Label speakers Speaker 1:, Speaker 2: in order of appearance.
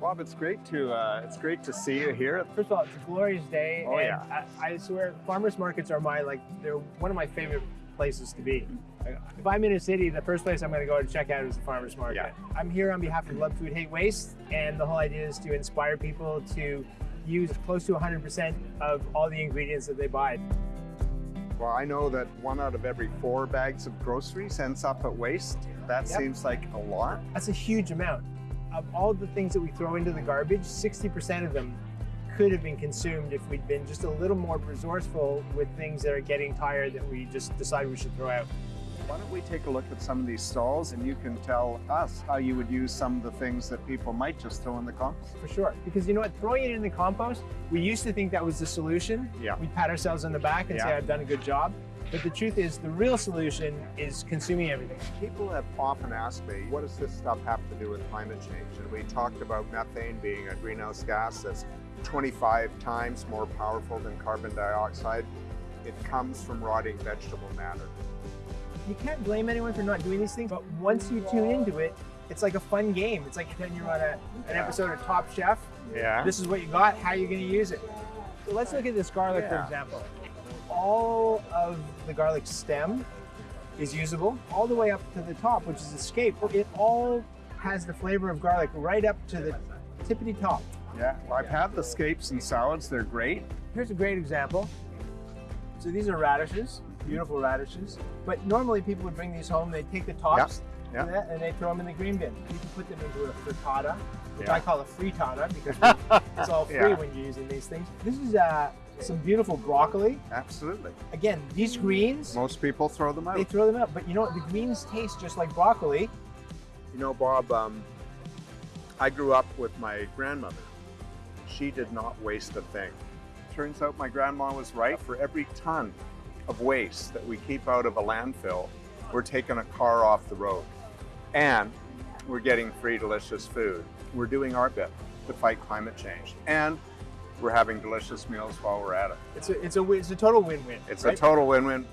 Speaker 1: Bob, it's great to uh, it's great to see you here.
Speaker 2: First of all, it's a glorious day.
Speaker 1: Oh,
Speaker 2: and
Speaker 1: yeah.
Speaker 2: I, I swear, farmers markets are my like they're one of my favorite places to be. If I'm in a city, the first place I'm going to go to check out is the farmers market.
Speaker 1: Yeah.
Speaker 2: I'm here on behalf of Love Food Hate Waste, and the whole idea is to inspire people to use close to 100% of all the ingredients that they buy.
Speaker 1: Well, I know that one out of every four bags of groceries ends up at waste. That
Speaker 2: Yep.
Speaker 1: seems like a lot.
Speaker 2: That's a huge amount. Of all the things that we throw into the garbage, 60% of them could have been consumed if we'd been just a little more resourceful with things that are getting tired that we just decide we should throw out.
Speaker 1: Why don't we take a look at some of these stalls and you can tell us how you would use some of the things that people might just throw in the compost.
Speaker 2: For sure. Because you know what? Throwing it in the compost, we used to think that was the solution.
Speaker 1: Yeah.
Speaker 2: We pat ourselves on the back and say, I've done a good job. But the truth is, the real solution is consuming everything.
Speaker 1: People have often asked me, what does this stuff have to do with climate change? And we talked about methane being a greenhouse gas that's 25 times more powerful than carbon dioxide. It comes from rotting vegetable matter.
Speaker 2: You can't blame anyone for not doing these things, but once you tune into it, it's like a fun game. It's like when you're on a, an
Speaker 1: Yeah.
Speaker 2: episode of Top Chef.
Speaker 1: Yeah.
Speaker 2: This is what you got, how are you're gonna use it. So let's look at this garlic, for example. All of the garlic stem is usable, all the way up to the top, which is a scape. It all has the flavor of garlic right up to the tippity top.
Speaker 1: Yeah, well, I've had the scapes and salads. They're great.
Speaker 2: Here's a great example. So these are radishes, beautiful radishes. But normally people would bring these home, they take the tops
Speaker 1: yeah.
Speaker 2: and, that, and they throw them in the green bin. You can put them into a frittata, which
Speaker 1: Yeah.
Speaker 2: I call a frittata because it's all free when you're using these things. This is uh, some beautiful broccoli.
Speaker 1: Absolutely.
Speaker 2: Again, these greens,
Speaker 1: Most people throw them out.
Speaker 2: they throw them out. But you know what? The greens taste just like broccoli.
Speaker 1: You know, Bob, um, I grew up with my grandmother. She did not waste a thing. Turns out my grandma was right. For every ton of waste that we keep out of a landfill, we're taking a car off the road. And we're getting free, delicious food. We're doing our bit to fight climate change. And we're having delicious meals while we're at it.
Speaker 2: It's a, it's a, it's a total win-win.
Speaker 1: It's
Speaker 2: right?
Speaker 1: a total win-win